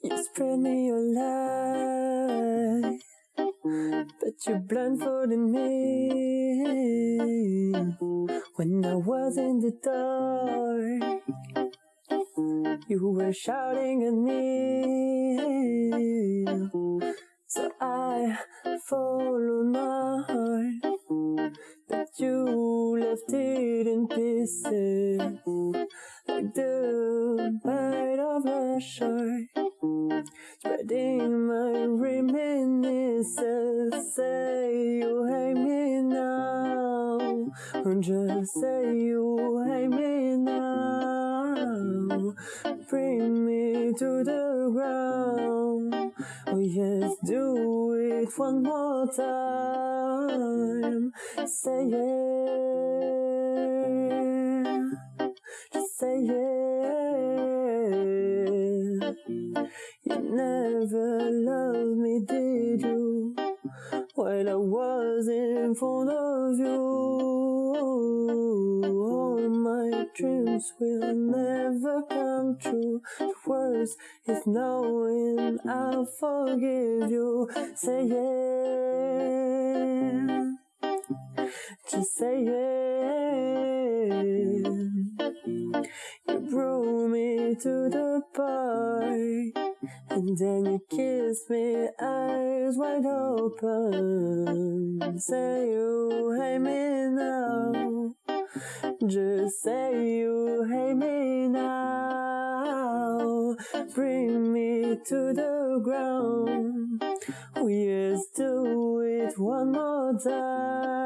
You spread me your light, but you blindfolded me when I was in the dark. You were shouting at me, so I followed my it in pieces, like the bite of a shark, spreading my reminiscences. Say you hate me now, just say you hate me now. Bring me to the ground. Oh yes, do it one more time. Say yeah, say yeah. You never loved me, did you? While I was in front of you, all my dreams will never come true. The worst is knowing I'll forgive you. Say yeah, just say yeah. You brought me to the park, and then you kissed me, eyes wide open. Say oh, you hate me now, just say oh, you hate me now. Bring me to the ground. Oh yes, do it one more time.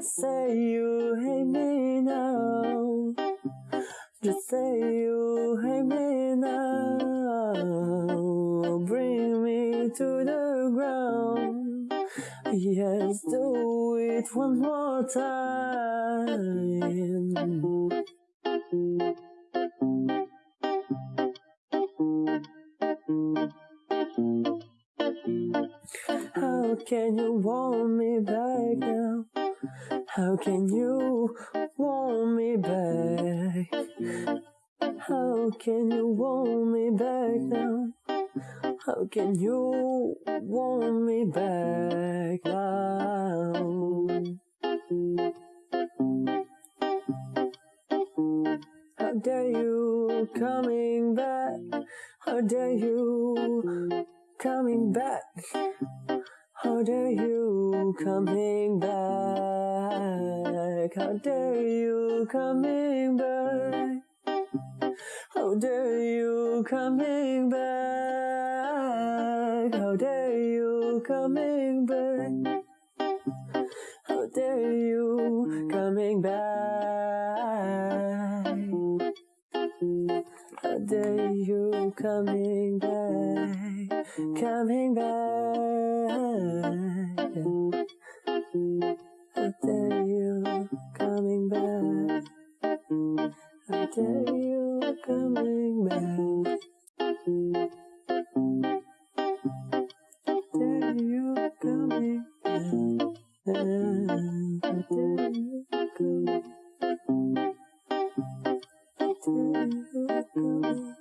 Say oh, you hate me now. Just say you hate me now. Oh, bring me to the ground. Yes, do it one more time. How can you want me back now? How can you want me back? How can you want me back now? How can you want me back now? How dare you coming back? How dare you coming back? How dare you coming back? How oh, dare you coming back? How dare you coming back? How dare you coming back? How dare you coming back? How dare you coming back? Coming back? coming back. I tell you we're coming back. I tell you we're coming back. I tell you we're coming back. I tell you we're coming back.